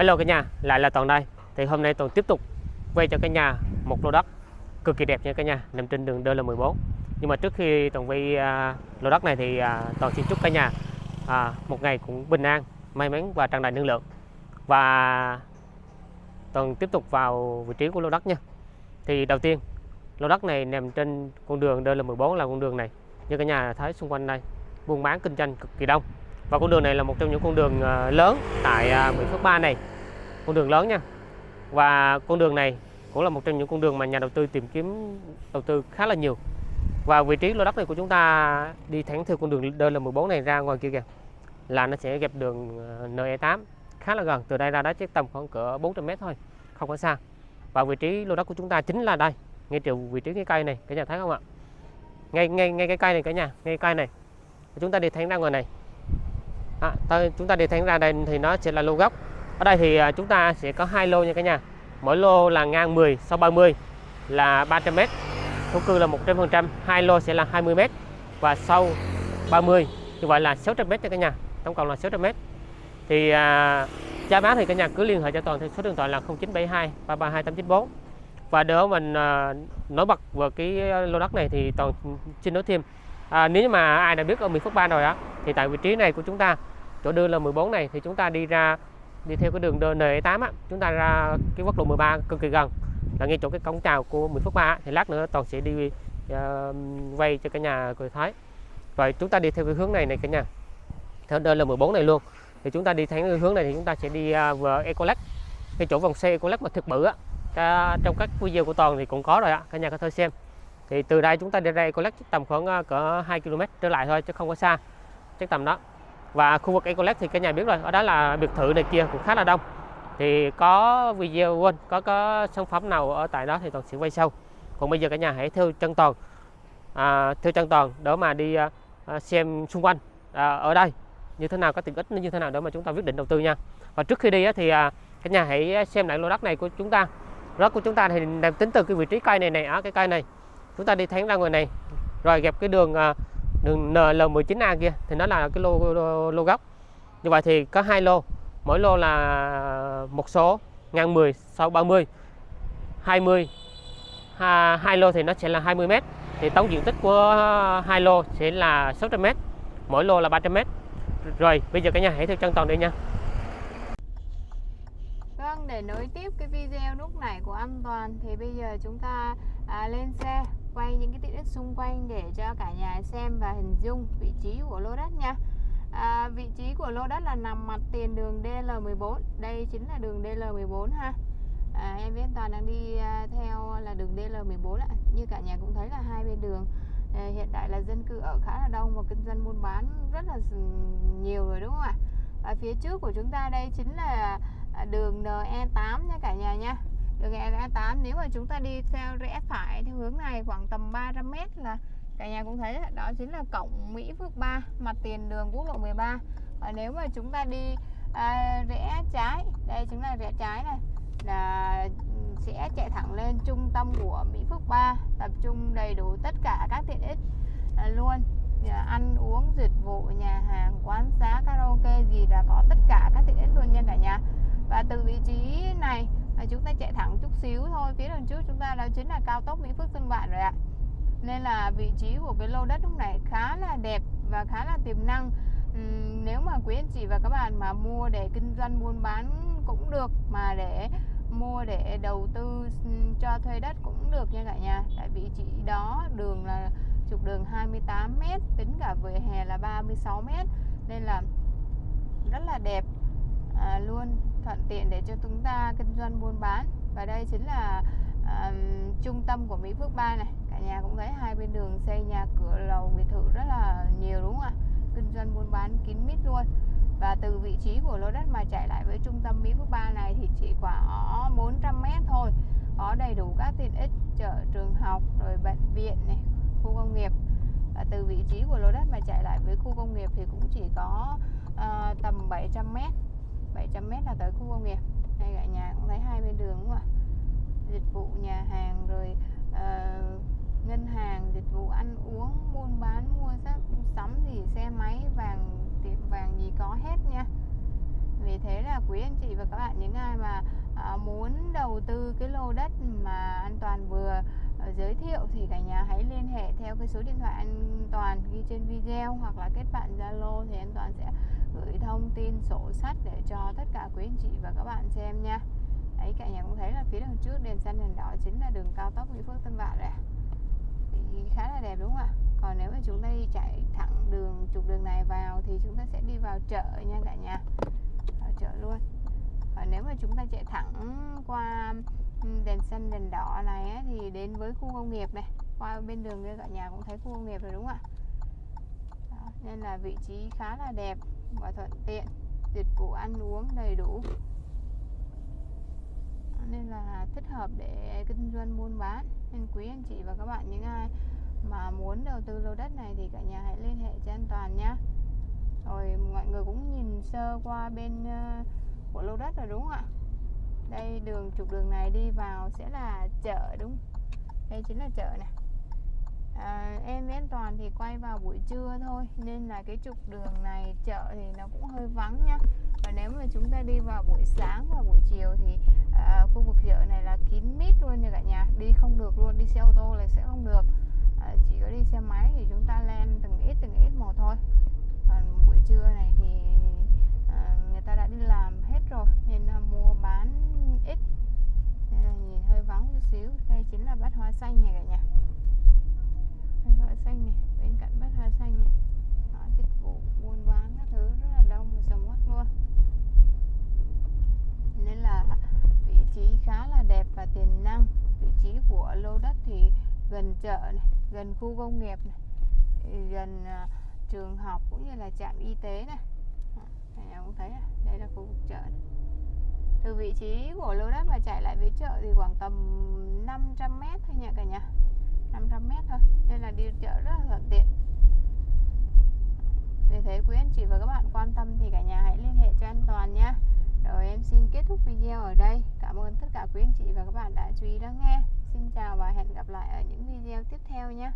Hello cả nhà, lại là Toàn đây. Thì hôm nay Toàn tiếp tục quay cho cả nhà một lô đất cực kỳ đẹp nha cả nhà, nằm trên đường DL14. Nhưng mà trước khi Toàn quay à, lô đất này thì à, Toàn xin chúc cả nhà à, một ngày cũng bình an, may mắn và tràn đầy năng lượng. Và Toàn tiếp tục vào vị trí của lô đất nha. Thì đầu tiên, lô đất này nằm trên con đường DL14 là con đường này. Như cả nhà thấy xung quanh đây, buôn bán kinh doanh cực kỳ đông và con đường này là một trong những con đường à, lớn tại à, Mỹ Phước Ba này con đường lớn nha. Và con đường này cũng là một trong những con đường mà nhà đầu tư tìm kiếm đầu tư khá là nhiều. Và vị trí lô đất này của chúng ta đi thẳng theo con đường DL14 này ra ngoài kia kìa là nó sẽ gặp đường ờ, NE8 khá là gần. Từ đây ra đó chắc tầm khoảng cỡ 400 m thôi không có xa. Và vị trí lô đất của chúng ta chính là đây ngay từ vị trí cái cây này cả nhà thấy không ạ? Ngay ngay ngay cái cây này cả nhà ngay cây này. Chúng ta đi thẳng ra ngoài này. À, ta, chúng ta đi thẳng ra đây thì nó sẽ là lô gốc ở đây thì à, chúng ta sẽ có hai lô nha cả nhà. Mỗi lô là ngang 10 sau 30 là 300m thổ cư là 100% hai lô sẽ là 20m và sau 30 như vậy là 600m nha cả nhà tổng cộng là 600m thì à, giá bán thì cả nhà cứ liên hệ cho toàn theo số điện thoại là 0972 332 894 và để mình à, nói bật về cái lô đất này thì toàn xin nói thêm. À, nếu mà ai đã biết ở Mỹ Phước Ba rồi á thì tại vị trí này của chúng ta chỗ đưa là 14 này thì chúng ta đi ra đi theo cái đường N8 á chúng ta ra cái quốc lộ 13 cực kỳ gần. Là ngay chỗ cái cổng chào của Mỹ Phước 3 thì lát nữa toàn sẽ đi ờ, uh, quay cho cả nhà cười thấy rồi chúng ta đi theo cái hướng này này cả nhà. Theo đây là 14 này luôn. Thì chúng ta đi theo cái hướng này thì chúng ta sẽ đi ờ, uh, vào Ecolec cái chỗ vòng xe Ecolec mà thực bự á cả, trong các video của toàn thì cũng có rồi ạ cả nhà có thể xem. Thì từ đây chúng ta đi ra Ecolec tầm khoảng uh, cỡ 2 km trở lại thôi chứ không có xa. Chắc tầm đó và khu vực Ecolec thì cả nhà biết rồi ở đó là biệt thự này kia cũng khá là đông. Thì có video quên có có sản phẩm nào ở tại đó thì toàn sẽ quay sau còn bây giờ cả nhà hãy theo chân toàn à, theo chân toàn để mà đi à, à xem xung quanh à, ở đây. Như thế nào có tiện ích như thế nào để mà chúng ta quyết định đầu tư nha. Và trước khi đi á, thì à, cả nhà hãy xem lại lô đất này của chúng ta. Đất của chúng ta thì tính từ cái vị trí cây này này ở cái cây này. Chúng ta đi thẳng ra ngoài này rồi gặp cái đường à, đường NL19A kia thì nó là cái lô, lô, lô gốc. Như vậy thì có hai lô mỗi lô là một số ngang 10 sau 30 20 ha, hai lô thì nó sẽ là 20 m thì tổng diện tích của hai lô sẽ là 600 m mỗi lô là 300 m rồi bây giờ cả nhà hãy theo chân toàn đi nha. Vâng, để nối tiếp cái video lúc này của an toàn thì bây giờ chúng ta à, lên xe quay những cái tiện ích xung quanh để cho cả nhà xem và hình dung vị trí của lô đất nha. À, vị trí của lô đất là nằm mặt tiền đường DL14 đây chính là đường DL14 ha. À, em với Toàn đang đi à, theo là đường DL14 ạ. Như cả nhà cũng thấy là hai bên đường à, hiện tại là dân cư ở khá là đông và kinh doanh buôn bán rất là nhiều rồi đúng không ạ? Và phía trước của chúng ta đây chính là à, đường NE8 nha cả nhà nha đường E8 nếu mà chúng ta đi theo rẽ phải theo hướng này khoảng tầm 300 m là cả nhà cũng thấy đó chính là cổng Mỹ Phước 3 mặt tiền đường quốc lộ 13 và nếu mà chúng ta đi à, rẽ trái đây chính là rẽ trái này là ừ, sẽ chạy thẳng lên trung tâm của Mỹ Phước 3 tập trung đầy đủ tất cả các tiện ích à, luôn. À, ăn uống dịch vụ nhà hàng quán xá karaoke gì là có tất cả các tiện ích luôn nha cả nhà. Và từ vị trí này và chúng ta chạy thẳng chút xíu thôi phía đằng trước chúng ta đó chính là cao tốc Mỹ Phước Tân Vạn rồi ạ. Nên là vị trí của cái lô đất lúc này khá là đẹp và khá là tiềm năng. Uhm, nếu mà quý anh chị và các bạn mà mua để kinh doanh buôn bán cũng được mà để mua để đầu tư cho thuê đất cũng được nha cả nhà. Tại vị trí đó đường là trục đường 28m tính cả vỉa hè là 36m nên là rất là đẹp à, luôn thuận tiện để cho chúng ta kinh doanh buôn bán. Và đây chính là um, trung tâm của Mỹ Phước ba này. Cả nhà cũng thấy hai bên đường xây nhà cửa lầu biệt thự rất là nhiều đúng không ạ? Kinh doanh buôn bán kín mít luôn. Và từ vị trí của lô đất mà chạy lại với trung tâm Mỹ Phước ba này thì chỉ khoảng 400 mét thôi. Có đầy đủ các tiện ích chợ trường học rồi bệnh viện này khu công nghiệp. Và từ vị trí của lô đất mà chạy lại với khu công nghiệp thì cũng chỉ có uh, tầm 700 mét. 700m là tới khu công nghiệp. Đây cả nhà cũng thấy hai bên đường đúng không ạ? Dịch vụ nhà hàng rồi uh, ngân hàng dịch vụ ăn uống buôn bán mua sắm sắm gì xe máy vàng tiệm vàng gì có hết nha. Vì thế là quý anh chị và các bạn những ai mà à, muốn đầu tư cái lô đất mà an toàn vừa ờ, giới thiệu thì cả nhà hãy liên hệ theo cái số điện thoại an toàn ghi trên video hoặc là kết bạn zalo thì an toàn thông tin sổ sách để cho tất cả quý anh chị và các bạn xem nha. Đấy cả nhà cũng thấy là phía đằng trước đèn xanh đèn đỏ chính là đường cao tốc Mỹ Phước Tân Vạn này thì khá là đẹp đúng không ạ? Còn nếu mà chúng ta đi chạy thẳng đường trục đường này vào thì chúng ta sẽ đi vào chợ nha cả nhà. Vào chợ luôn. Còn nếu mà chúng ta chạy thẳng qua đèn xanh đèn đỏ này ấy, thì đến với khu công nghiệp này. Qua bên đường kia cả nhà cũng thấy khu công nghiệp rồi đúng không ạ? Nên là vị trí khá là đẹp và thuận tiện. Dịch vụ ăn uống đầy đủ. Nên là thích hợp để kinh doanh buôn bán. Nên quý anh chị và các bạn, những ai mà muốn đầu tư lô đất này thì cả nhà hãy liên hệ cho an toàn nhé rồi mọi người cũng nhìn sơ qua bên ờ, của lô đất rồi, đúng không ạ? Đây, đường, trục đường này đi vào sẽ là chợ, đúng đây chính là chợ này à, em với an toàn thì quay vào buổi trưa thôi nên là cái trục đường này chợ thì nó cũng hơi vắng nhá. Và nếu mà chúng ta đi vào buổi sáng và buổi chiều thì à, khu vực chợ này là kín mít luôn nha cả nhà. Đi không được luôn đi xe ô tô là sẽ không được. À, chỉ có đi xe máy thì chúng ta len từng ít từng ít một thôi. Còn buổi trưa này thì à, người ta đã đi làm hết rồi nên là mua bán ít. Nên là nhìn hơi vắng chút xíu. Đây chính là bát hoa xanh này cả nhà bát hoa xanh này bên xanh này. Đó, dịch vụ buôn bán các thứ rất là đông và sầm uất luôn. Nên là vị trí khá là đẹp và tiềm năng. Vị trí của lô đất thì gần chợ này gần khu công nghiệp này gần à, trường học cũng như là trạm y tế này. Đó, cả cũng thấy này, đây là khu vực chợ này. từ vị trí của lô đất mà chạy lại với chợ thì khoảng tầm 500 mét thôi nha cả nhà. 500 mét thôi. Nên là đi chợ rất là thuận tiện vì thế quý anh chị và các bạn quan tâm thì cả nhà hãy liên hệ cho an toàn nhé. Rồi em xin kết thúc video ở đây. Cảm ơn tất cả quý anh chị và các bạn đã chú ý lắng nghe. Xin chào và hẹn gặp lại ở những video tiếp theo nhé.